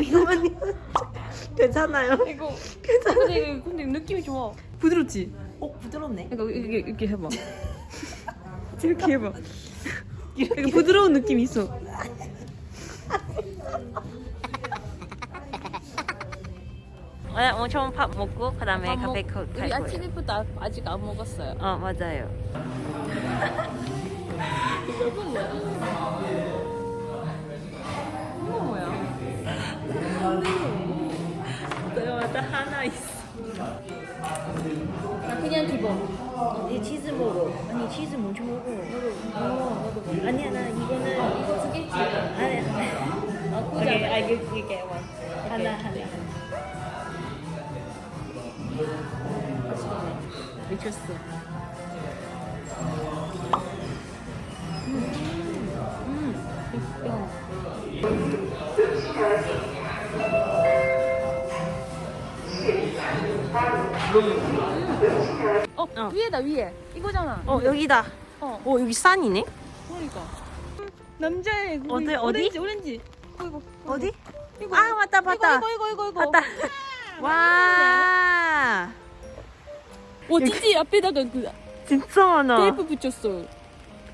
이거만요. 괜찮아요. 이거 근데 이거 근데 느낌이 좋아. 부드럽지? 어 부드럽네. 이거 이렇게 이렇게 해봐. 이렇게 해봐. 이거 부드러운 느낌이 있어. 오늘 엄청 밥 먹고 그 다음에 카페 가- 갈 우리 거예요. 아침부터 아- 아직 안 먹었어요. 어 맞아요. 이거 있어. 나 그냥 기본. 이 치즈 먹어. 아니 치즈 먼저 먹어. 어. 아니야 나 이거는 이거 두 개? 아니. 아, 오케이, 구자. I give you get one. 하나 하나. 미쳤어. 어, 어. 위에다 위에. 이거잖아. 어 여기다. 어. 어 여기 산이네. 그러니까. 남자의 그 어디, 어디? 오렌지 오렌지. 어, 이거. 어디? 이거. 아 맞다 맞다. 이거 이거 이거 이거. 맞다. 와. 와 찌찌 앞에다가 그 진짜 많아. 테이프 붙였어.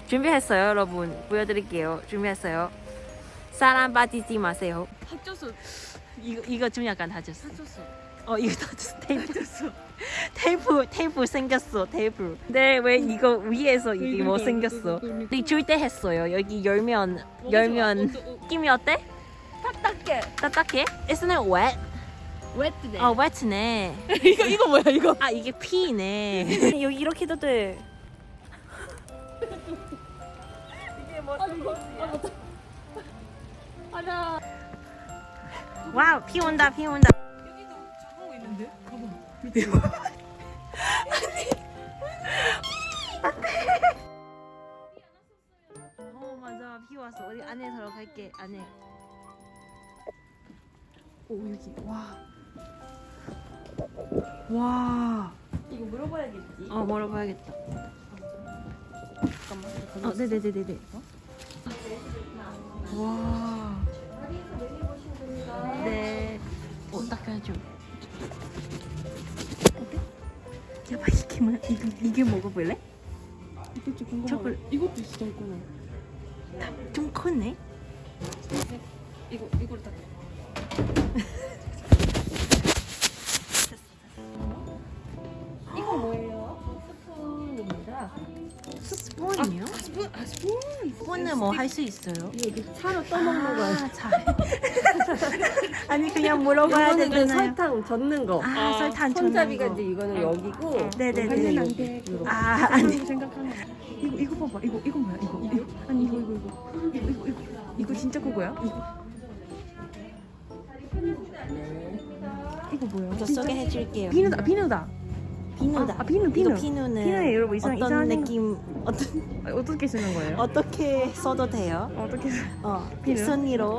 준비했어요, 여러분. 보여드릴게요. 준비했어요. 사람 빠지지 마세요. 다쳤어. 이거 이거 좀 약간 다쳤어. 다쳤어. 어 이거 다쳤어. 테이프 줬어. 테이프 테이프 생겼어. 테이프. 근데 왜 이거 위에서 이게 뭐 생겼어? 우리 줄때 했어요. 여기 열면 열면 느낌이 어때? 딱딱해. 딱딱해? Isn't it wet? 웨트네. 어 wet네. 이거 이거 뭐야 이거? 아 이게 피네. 여기 이렇게 해도 돼. 이게 뭐 아. 아. 아나. 와우 비 온다 비 온다. 어 맞아 비 왔어 어디 안에 들어 갈게 안에 오 여기 와와 이거 물어봐야겠지. 어 물어봐야겠다 잠깐만. 어 네네네네네 와 네. 어 닦아줘 어때? 야봐 이게 뭐야 이거 이게 먹어볼래? 이것도 궁금하다. 저걸- 이것도 진짜 있구나. 좀 크네 이거 이거를 아 스푼. 스푼은 뭐 할 수 있어요? 이거 차로 떠먹는. 아, 잘. 아니 그냥 물어봐야 이거는 그 되잖아요. 설탕 젓는 거. 아, 설탕 손잡이가 이제 거. 이거는 여기고. 네네네. 안 돼. 아 아니 생각하는 이거 이거 봐봐 이거 이거 뭐야 이거 이거 아니 이거 이거 이거 이거 이거 이거 이거 진짜 그거야 이거 이거 뭐야 저 소개해줄게요. 비누다 비누다 비누다. 아, 비누, 비누. 비누는 비누에 여러분 이상- 어떤 이상한 느낌 어떤 아, 어떻게 쓰는 거예요? 어떻게 써도 돼요? 어떻게 쓰- 어 비누?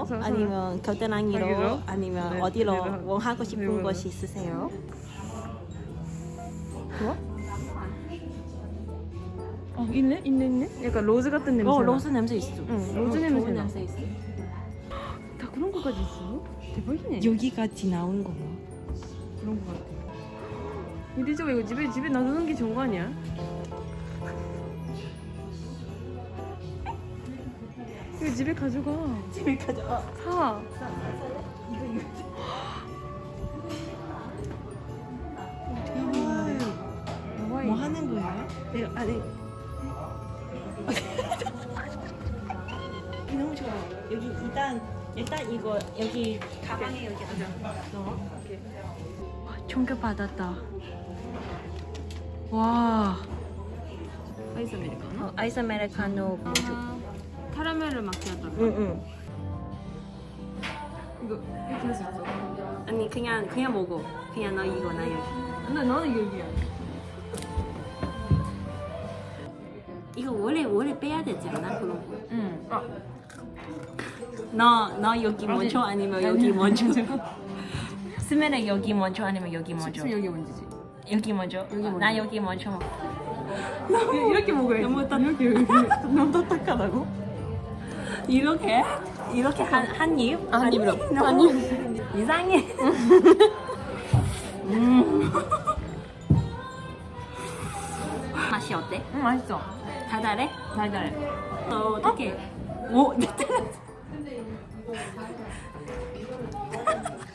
손- 아니면 겨드랑이로 여기로? 아니면 네, 어디로 여기로. 뭐 하고 싶은 여기로. 곳이 있으세요? 좋아? 어 있네 있네 있네 약간 rose 같은 냄새 어 rose 냄새 있어. 응, 로즈 어, 냄새 좋은 나. 냄새 있어. 다 그런 거까지 있어? 대박이네 여기까지 나온 거야. 그런 거 같아 근데 저거 이거 집에 집에 놔두는 게 좋은 거 아니야? 이거 집에 가져가 집에 가져. 사뭐 하는 거야? 내가 아니 너무 좋아. 여기 일단 일단 이거 여기 가방에 여기 넣어. 와, 충격 받았다. 와. 아이스 아메리카노? 어, 아이스 아메리카노 뭐죠? 카라멜을 마키아토 응응. 이거 이렇게 할 수 있어 아니 그냥 그냥 먹어. 그냥 너 이거 나 여기. 근데 나는 여기야 이거 원래 원래 빼야 되지 않아 그런 거? 응 아, 너너 여기 먼저 아니면 아니, 여기 먼저? 스멜은 여기 먼저 아니면 여기 먼저? 지금 여기 먼저지 여기 먼저. 여기 먼저. 나 여기 먼저. 이렇게 먹어야지 너무 이렇게 이렇게 너무 딱딱하다고? 이렇게? 이렇게 한, 한 입? 아, 한 입으로. 너무 한 입. 이상해. 음. 맛이 어때? 응 맛있어. 달달해? 달달해. 어, 어떻게? 오,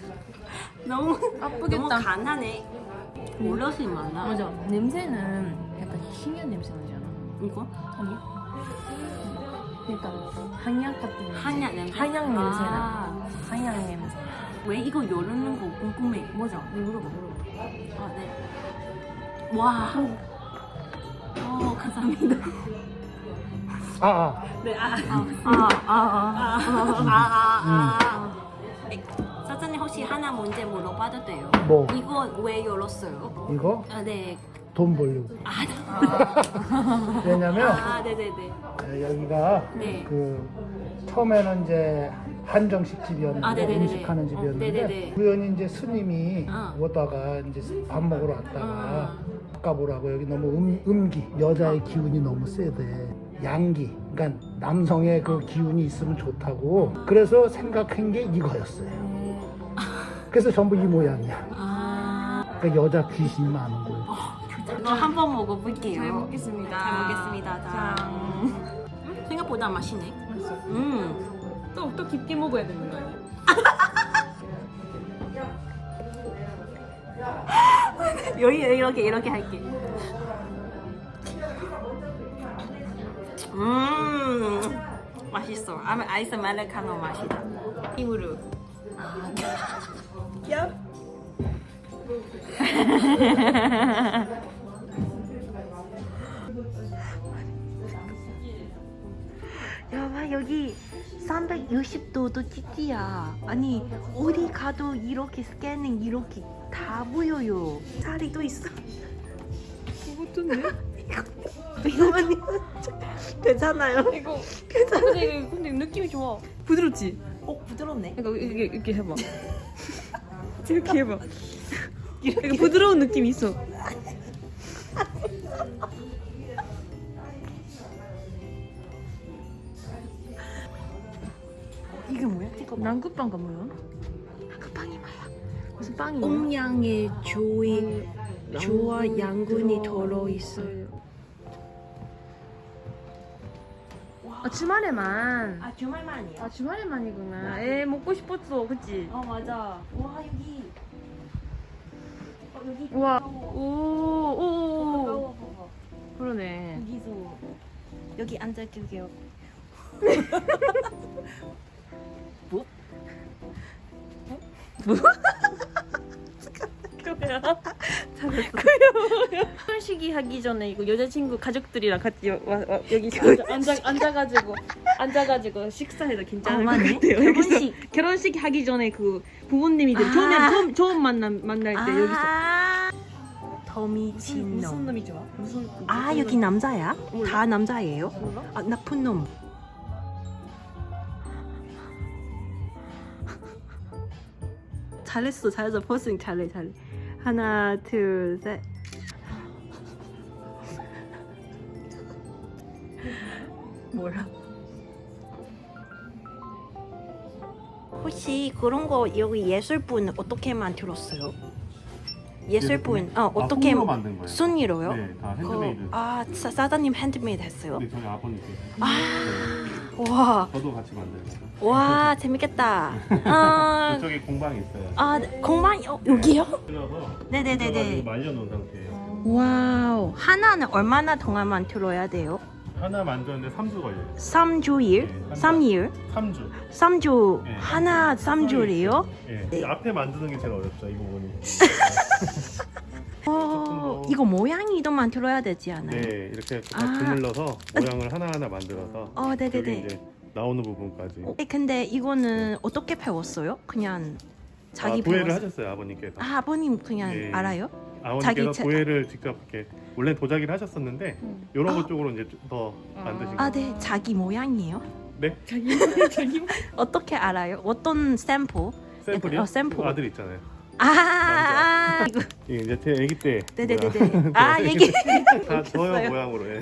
너무 아프겠다. 너무 간하네. 몰라서 많아. 맞아. 냄새는 약간 희미한 냄새 나잖아. 이거? 아니? 약간 한약 같은. 한약 냄새. 한약 냄새 나. 아, 한약 냄새. 왜 이거 요르는 거 궁금해. 뭐죠? 이거 물어봐 물어봐. 아, 네. 와. 어, 감사합니다. 아, 아. 네, 아, 아, 아, 아, 아, 아, 아, 아. 네, 사장님 혹시 하나 문제 물어봐도 돼요? 뭐 이거 왜 열었어요? 이거 아, 네. 돈 벌려고. 아, 왜냐면 아, 네, 네, 네. 어, 여기가 네. 그 처음에는 이제 한정식 집이었는데 아. 음식하는 어, 집이었는데 네네네. 우연히 이제 스님이 어. 오다가 이제 밥 먹으러 왔다가 어. 바꿔보라고 여기 너무 음, 음기 여자의 기운이 너무 세대 양기 그러니까 남성의 그 기운이 있으면 좋다고 그래서 생각한 게 이거였어요 그래서 전부 이 모양이야 아, 그러니까 여자 귀신이 많은 거예요 이거 한번 먹어볼게요. 잘 먹겠습니다. 잘 먹겠습니다. 자. 음, 생각보다 맛있네. 맛있어. 음. 또, 또 깊게 먹어야 되는 거 아니야? 여기 이렇게 이렇게 할게. 음 맛있어. 아, 아이스 아메리카노 맛이다. 입으로. 여봐 여기 360도도 찌찌야. 아니 어디 가도 이렇게 스캐닝 이렇게 다 보여요. 자리도 있어. 그것도 네. 이거만요. 괜찮아요. 이거 근데, 이거- 근데 느낌이 좋아. 부드럽지? 어 부드럽네. 이거 이렇게 이렇게 해봐. 이렇게 해봐. 이거 부드러운 느낌이 있어. 이게 뭐야? 난국빵가 뭐야? 그 빵이 뭐야? 무슨 빵이야? 옴양의 조이 조와 양분이 들어 있어요. 아 주말에만. 아 주말만이야. 아 주말에만이구나. 에 먹고 싶었어, 그치? 어 맞아. 와 여기. 어 여기. 우와. 오, 오, 오. 그러네. 여기서 여기 앉아줄게요. 뭐? 그거야. 그거야. 결혼식이 하기 전에 이거 여자친구 가족들이랑 같이 와, 와, 여기 앉아, 앉아, 앉아가지고 앉아가지고 식사해도 괜찮을 어, 것. 같아요. 결혼식. 결혼식 하기 전에 그 부모님이들 아. 처음에 처음, 처음 만남 만날 때 여기서 아. 무슨, 무슨 놈. 놈이 좋아? 무슨 아 무슨 여기 놈? 남자야? 몰라. 다 남자예요? 몰라? 아 나쁜 놈. 잘했어 잘했어 포스팅 잘해 잘해 하나 둘 셋 뭐라 혹시 그런 거 여기 예술분 어떻게 만 들었어요? 예술분 어 어떻게 손으로 만든 거예요. 손으로요? 네, 다 그, 핸드메이드. 아 사, 사장님 핸드메이드 했어요? 네, 저희 아버님께서. 아, 와, 저도 같이 만들었어요. 와, 재밌겠다. 아, 이쪽에 공방이 있어요. 아, 공방 어, 여기요? 네네네네. 말려놓은 상태예요. 와우, 하나는 얼마나 동안 만들어야 돼요? 하나 만드는데 3주 걸려요. 3주일? 네, 3일? 3주. 3주, 네. 하나 3주래요? 예. 네. 이 앞에 만드는 게 제일 어렵죠, 이 부분이. 어, 더. 이거 모양이도 만들어야 되지 않아요? 네, 이렇게 다 아. 주물러서 모양을 하나하나 만들어서 어, 네네네. 이제 나오는 부분까지. 어, 근데 이거는 어떻게 배웠어요? 그냥 자기 아, 도예를 배웠어요? 하셨어요, 아버님께서. 아, 아버님 그냥 예. 알아요? 아버님께서 자기 차- 도예를 직접 이렇게 원래 도자기를 하셨었는데 음. 이런 아. 것 쪽으로 이제 좀더 아. 만드신 아, 거. 네, 자기 모양이에요? 네, 자기 자기 어떻게 알아요? 어떤 샘플? 샘플이요? 어, 샘플. 아들 있잖아요. 아, 이거 이게 이제 제 아기 때 네네네네. 아 얘기 다 저형 모양으로 해.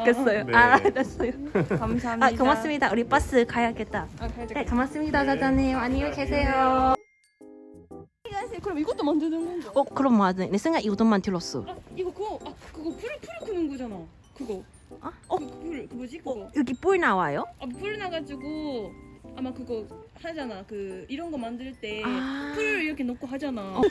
웃겼어요. 네. 아 알았어요. 감사합니다. 아 고맙습니다. 우리 버스 가야겠다. 아, 가야지. 네 고맙습니다 사장님. 안녕히 계세요. 그럼 이것도 만드는 건가? 어 그럼 맞아. 내 생각 이것만 들었어. 아 이거 그거 아 그거 풀 풀을 크는 거잖아. 그거. 아? 어? 그, 풀, 그 뭐지 그거? 여기 뿔 나와요? 아, 풀 나가지고 아마 그거 하잖아. 그 이런 거 만들 때풀 아. 이렇게 넣고 하잖아.